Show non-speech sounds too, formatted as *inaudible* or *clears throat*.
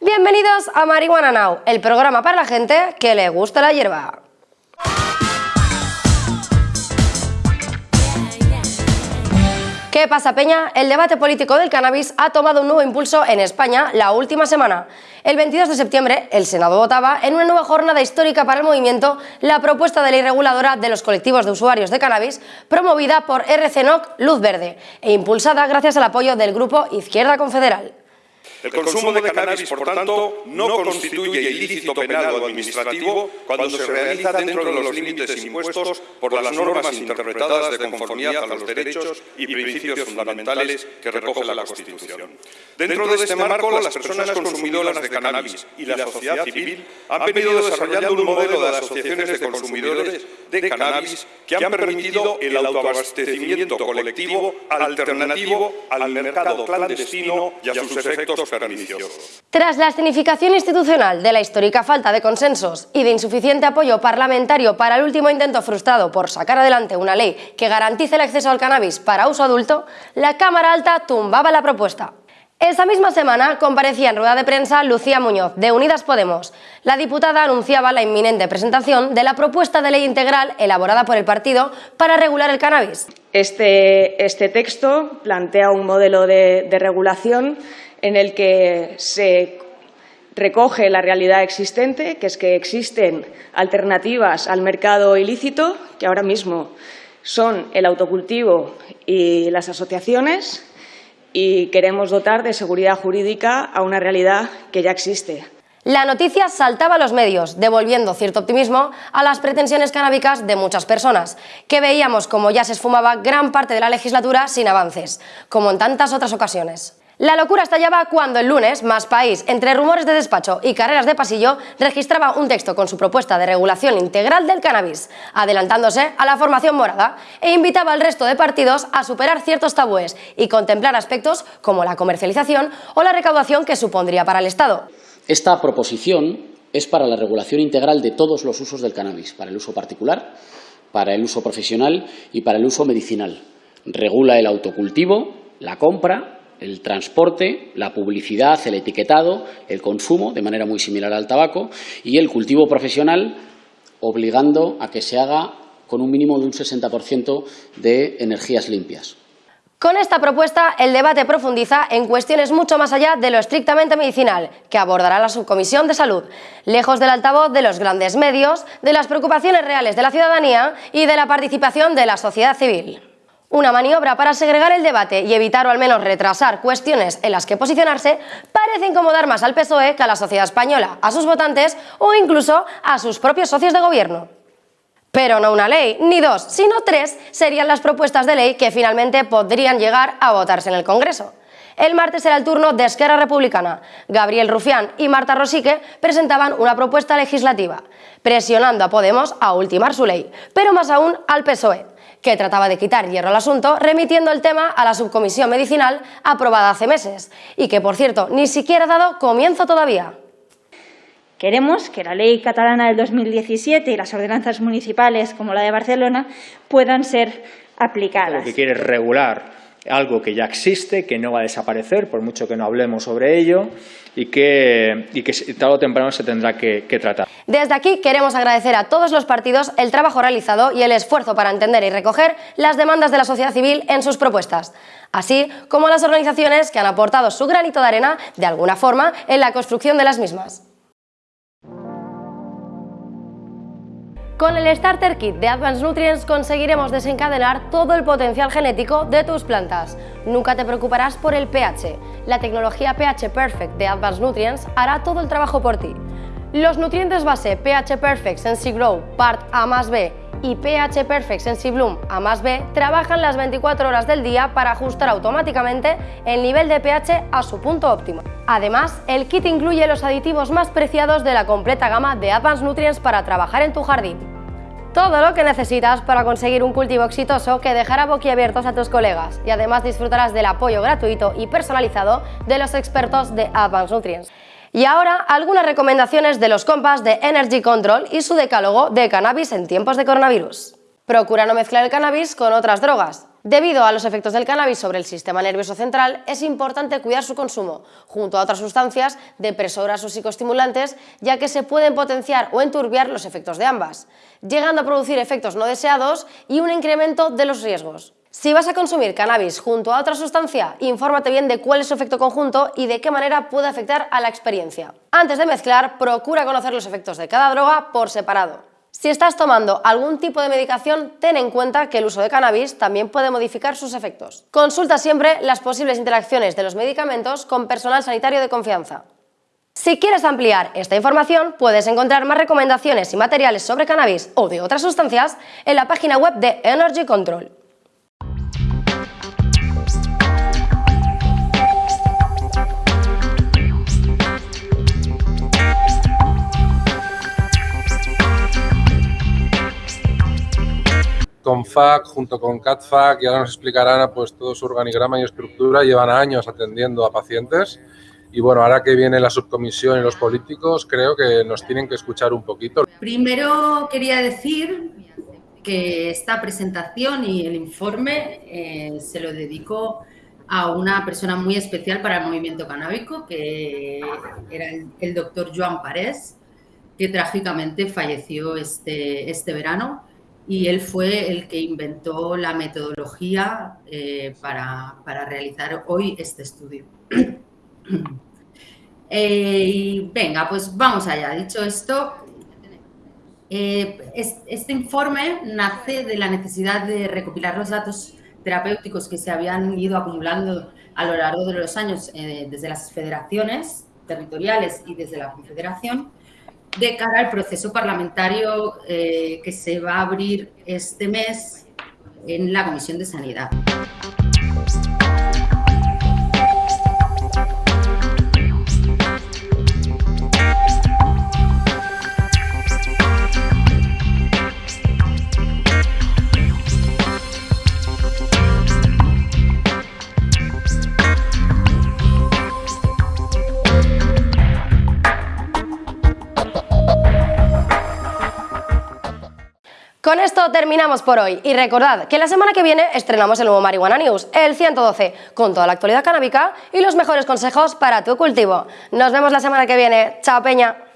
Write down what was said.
Bienvenidos a Marihuana Now, el programa para la gente que le gusta la hierba. ¿Qué pasa, Peña? El debate político del cannabis ha tomado un nuevo impulso en España la última semana. El 22 de septiembre, el Senado votaba en una nueva jornada histórica para el movimiento la propuesta de ley reguladora de los colectivos de usuarios de cannabis promovida por RCNOC Luz Verde e impulsada gracias al apoyo del grupo Izquierda Confederal. El consumo de cannabis, por tanto, no constituye ilícito penal o administrativo cuando se realiza dentro de los límites impuestos por las normas interpretadas de conformidad a los derechos y principios fundamentales que recoge la Constitución. Dentro de este marco, las personas consumidoras de cannabis y la sociedad civil han venido desarrollando un modelo de asociaciones de consumidores de cannabis que han permitido el autoabastecimiento colectivo alternativo al mercado clandestino y a sus efectos tras la escenificación institucional de la histórica falta de consensos y de insuficiente apoyo parlamentario para el último intento frustrado por sacar adelante una ley que garantice el acceso al cannabis para uso adulto, la Cámara Alta tumbaba la propuesta. Esa misma semana comparecía en rueda de prensa Lucía Muñoz, de Unidas Podemos. La diputada anunciaba la inminente presentación de la propuesta de ley integral elaborada por el partido para regular el cannabis. Este, este texto plantea un modelo de, de regulación en el que se recoge la realidad existente, que es que existen alternativas al mercado ilícito, que ahora mismo son el autocultivo y las asociaciones, y queremos dotar de seguridad jurídica a una realidad que ya existe. La noticia saltaba a los medios, devolviendo cierto optimismo a las pretensiones canábicas de muchas personas, que veíamos como ya se esfumaba gran parte de la legislatura sin avances, como en tantas otras ocasiones. La locura estallaba cuando el lunes Más País, entre rumores de despacho y carreras de pasillo, registraba un texto con su propuesta de regulación integral del cannabis, adelantándose a la formación morada, e invitaba al resto de partidos a superar ciertos tabúes y contemplar aspectos como la comercialización o la recaudación que supondría para el Estado. Esta proposición es para la regulación integral de todos los usos del cannabis, para el uso particular, para el uso profesional y para el uso medicinal. Regula el autocultivo, la compra, el transporte, la publicidad, el etiquetado, el consumo, de manera muy similar al tabaco, y el cultivo profesional, obligando a que se haga con un mínimo de un 60% de energías limpias. Con esta propuesta, el debate profundiza en cuestiones mucho más allá de lo estrictamente medicinal, que abordará la Subcomisión de Salud, lejos del altavoz de los grandes medios, de las preocupaciones reales de la ciudadanía y de la participación de la sociedad civil. Una maniobra para segregar el debate y evitar o al menos retrasar cuestiones en las que posicionarse parece incomodar más al PSOE que a la sociedad española, a sus votantes o incluso a sus propios socios de gobierno. Pero no una ley, ni dos, sino tres serían las propuestas de ley que finalmente podrían llegar a votarse en el Congreso. El martes era el turno de Esquerra Republicana. Gabriel Rufián y Marta Rosique presentaban una propuesta legislativa, presionando a Podemos a ultimar su ley, pero más aún al PSOE que trataba de quitar hierro al asunto, remitiendo el tema a la subcomisión medicinal aprobada hace meses, y que, por cierto, ni siquiera ha dado comienzo todavía. Queremos que la ley catalana del 2017 y las ordenanzas municipales, como la de Barcelona, puedan ser aplicadas. Lo que quiere regular algo que ya existe, que no va a desaparecer, por mucho que no hablemos sobre ello, y que, y que tarde o temprano se tendrá que, que tratar. Desde aquí queremos agradecer a todos los partidos el trabajo realizado y el esfuerzo para entender y recoger las demandas de la sociedad civil en sus propuestas, así como a las organizaciones que han aportado su granito de arena, de alguna forma, en la construcción de las mismas. Con el Starter Kit de Advanced Nutrients conseguiremos desencadenar todo el potencial genético de tus plantas. Nunca te preocuparás por el pH. La tecnología pH Perfect de Advanced Nutrients hará todo el trabajo por ti. Los nutrientes base pH Perfect Sensi Grow Part A más B y pH Perfect Sensi Bloom A más B trabajan las 24 horas del día para ajustar automáticamente el nivel de pH a su punto óptimo. Además, el kit incluye los aditivos más preciados de la completa gama de Advanced Nutrients para trabajar en tu jardín. Todo lo que necesitas para conseguir un cultivo exitoso que dejará boquiabiertos a tus colegas y además disfrutarás del apoyo gratuito y personalizado de los expertos de Advanced Nutrients. Y ahora algunas recomendaciones de los compas de Energy Control y su decálogo de cannabis en tiempos de coronavirus. Procura no mezclar el cannabis con otras drogas. Debido a los efectos del cannabis sobre el sistema nervioso central, es importante cuidar su consumo, junto a otras sustancias depresoras o psicoestimulantes, ya que se pueden potenciar o enturbiar los efectos de ambas, llegando a producir efectos no deseados y un incremento de los riesgos. Si vas a consumir cannabis junto a otra sustancia, infórmate bien de cuál es su efecto conjunto y de qué manera puede afectar a la experiencia. Antes de mezclar, procura conocer los efectos de cada droga por separado. Si estás tomando algún tipo de medicación, ten en cuenta que el uso de cannabis también puede modificar sus efectos. Consulta siempre las posibles interacciones de los medicamentos con personal sanitario de confianza. Si quieres ampliar esta información, puedes encontrar más recomendaciones y materiales sobre cannabis o de otras sustancias en la página web de Energy Control. Junto con CatFac y ahora nos explicarán pues, todo su organigrama y estructura. Llevan años atendiendo a pacientes y bueno, ahora que viene la subcomisión y los políticos, creo que nos tienen que escuchar un poquito. Primero quería decir que esta presentación y el informe eh, se lo dedico a una persona muy especial para el movimiento canábico, que era el, el doctor Joan Parés, que trágicamente falleció este, este verano y él fue el que inventó la metodología eh, para, para, realizar hoy este estudio. *clears throat* eh, y venga, pues vamos allá. Dicho esto, eh, este informe nace de la necesidad de recopilar los datos terapéuticos que se habían ido acumulando a lo largo de los años desde las federaciones territoriales y desde la confederación de cara al proceso parlamentario eh, que se va a abrir este mes en la Comisión de Sanidad. Terminamos por hoy y recordad que la semana que viene estrenamos el nuevo Marihuana News, el 112, con toda la actualidad canábica y los mejores consejos para tu cultivo. Nos vemos la semana que viene. Chao Peña.